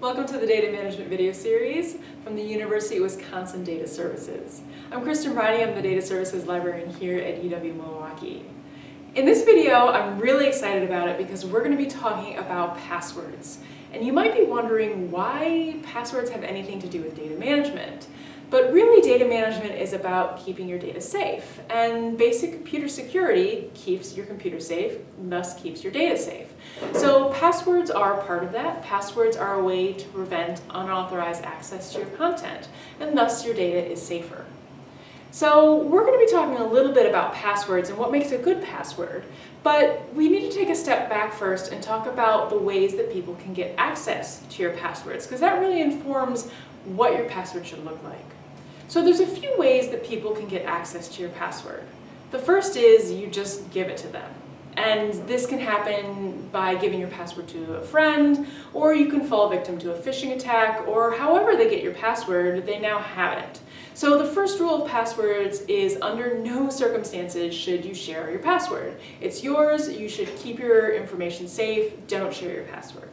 Welcome to the Data Management video series from the University of Wisconsin Data Services. I'm Kristen Briney, I'm the Data Services Librarian here at UW-Milwaukee. In this video, I'm really excited about it because we're going to be talking about passwords. And you might be wondering why passwords have anything to do with data management. But really data management is about keeping your data safe. And basic computer security keeps your computer safe, thus keeps your data safe. So passwords are part of that. Passwords are a way to prevent unauthorized access to your content, and thus your data is safer. So we're going to be talking a little bit about passwords and what makes a good password, but we need to take a step back first and talk about the ways that people can get access to your passwords, because that really informs what your password should look like. So there's a few ways that people can get access to your password. The first is you just give it to them. And this can happen by giving your password to a friend, or you can fall victim to a phishing attack, or however they get your password, they now have it. So the first rule of passwords is under no circumstances should you share your password. It's yours, you should keep your information safe, don't share your password.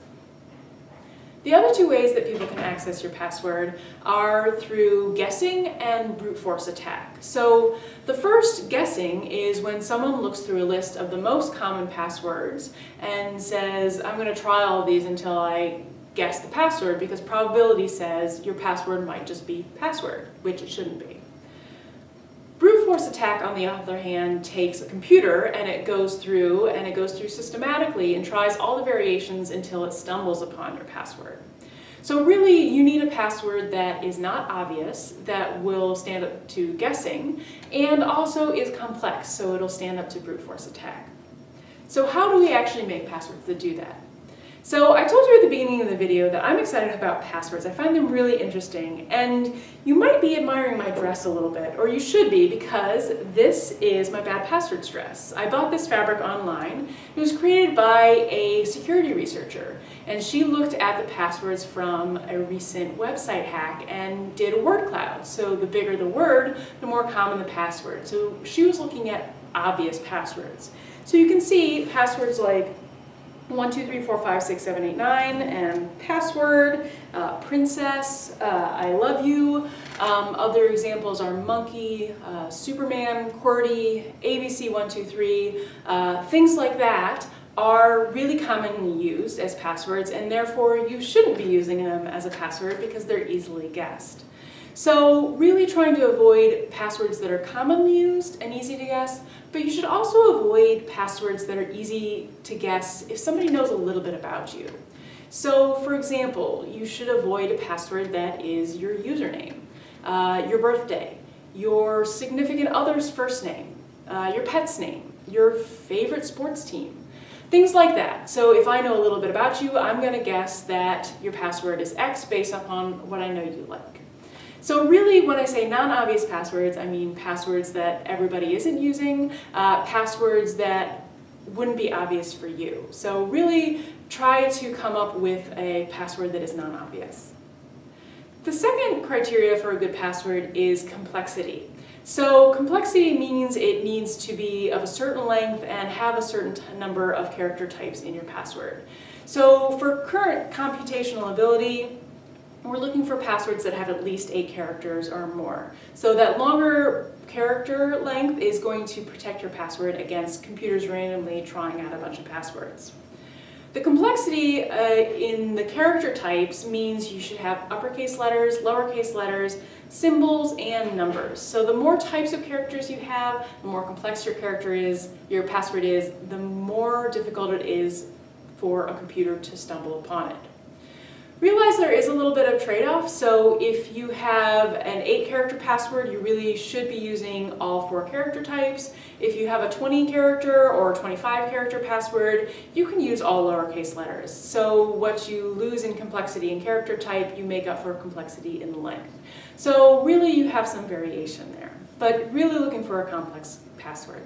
The other two ways that people can access your password are through guessing and brute force attack. So the first guessing is when someone looks through a list of the most common passwords and says, I'm going to try all these until I guess the password because probability says your password might just be password, which it shouldn't be. Brute force attack, on the other hand, takes a computer and it goes through and it goes through systematically and tries all the variations until it stumbles upon your password. So really, you need a password that is not obvious, that will stand up to guessing, and also is complex, so it'll stand up to brute force attack. So how do we actually make passwords that do that? So I told you at the beginning of the video that I'm excited about passwords. I find them really interesting and you might be admiring my dress a little bit, or you should be because this is my bad passwords dress. I bought this fabric online. It was created by a security researcher and she looked at the passwords from a recent website hack and did a word cloud. So the bigger the word, the more common the password. So she was looking at obvious passwords. So you can see passwords like one, two, three, four, five, six, seven, eight, nine, and password, uh, princess, uh, I love you. Um, other examples are monkey, uh, Superman, QWERTY, ABC123, uh, things like that are really commonly used as passwords and therefore you shouldn't be using them as a password because they're easily guessed. So really trying to avoid passwords that are commonly used and easy to guess, but you should also avoid passwords that are easy to guess if somebody knows a little bit about you. So for example, you should avoid a password that is your username, uh, your birthday, your significant other's first name, uh, your pet's name, your favorite sports team, things like that. So if I know a little bit about you, I'm going to guess that your password is X based upon what I know you like. So really, when I say non-obvious passwords, I mean passwords that everybody isn't using, uh, passwords that wouldn't be obvious for you. So really try to come up with a password that is non-obvious. The second criteria for a good password is complexity. So complexity means it needs to be of a certain length and have a certain number of character types in your password. So for current computational ability, we're looking for passwords that have at least eight characters or more. So that longer character length is going to protect your password against computers randomly trying out a bunch of passwords. The complexity uh, in the character types means you should have uppercase letters, lowercase letters, symbols, and numbers. So the more types of characters you have, the more complex your character is, your password is, the more difficult it is for a computer to stumble upon it. Realize there is a little bit of trade-off, so if you have an 8 character password, you really should be using all four character types. If you have a 20 character or 25 character password, you can use all lowercase letters. So what you lose in complexity in character type, you make up for complexity in length. So really you have some variation there, but really looking for a complex password.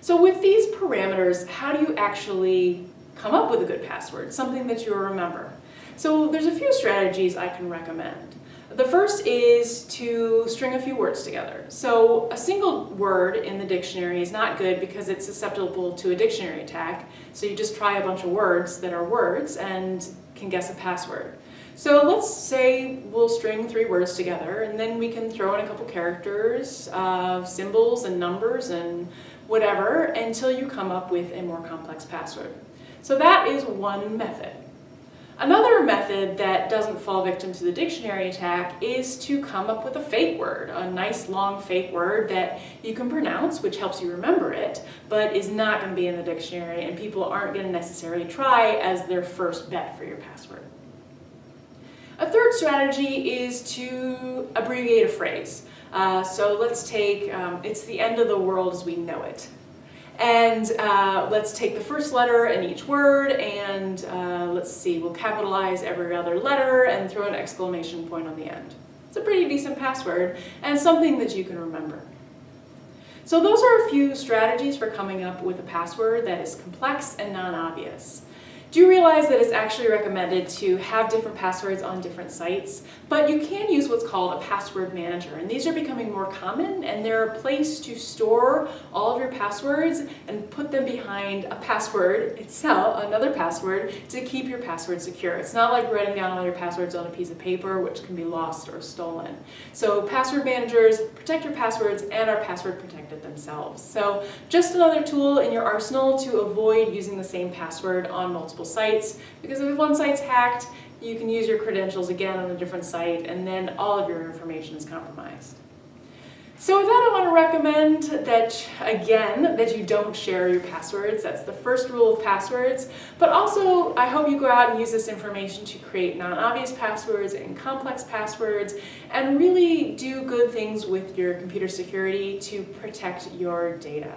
So with these parameters, how do you actually come up with a good password, something that you'll remember. So there's a few strategies I can recommend. The first is to string a few words together. So a single word in the dictionary is not good because it's susceptible to a dictionary attack. So you just try a bunch of words that are words and can guess a password. So let's say we'll string three words together and then we can throw in a couple characters, of symbols and numbers and whatever until you come up with a more complex password. So that is one method. Another method that doesn't fall victim to the dictionary attack is to come up with a fake word, a nice long fake word that you can pronounce, which helps you remember it, but is not going to be in the dictionary and people aren't going to necessarily try as their first bet for your password. A third strategy is to abbreviate a phrase. Uh, so let's take, um, it's the end of the world as we know it. And uh, let's take the first letter in each word and uh, let's see, we'll capitalize every other letter and throw an exclamation point on the end. It's a pretty decent password and something that you can remember. So those are a few strategies for coming up with a password that is complex and non-obvious. Do realize that it's actually recommended to have different passwords on different sites, but you can use what's called a password manager, and these are becoming more common, and they're a place to store all of your passwords and put them behind a password itself, another password, to keep your password secure. It's not like writing down all your passwords on a piece of paper, which can be lost or stolen. So password managers protect your passwords and are password protected themselves. So just another tool in your arsenal to avoid using the same password on multiple sites because if one site's hacked, you can use your credentials again on a different site and then all of your information is compromised. So with that, I want to recommend that, again, that you don't share your passwords. That's the first rule of passwords. But also, I hope you go out and use this information to create non-obvious passwords and complex passwords and really do good things with your computer security to protect your data.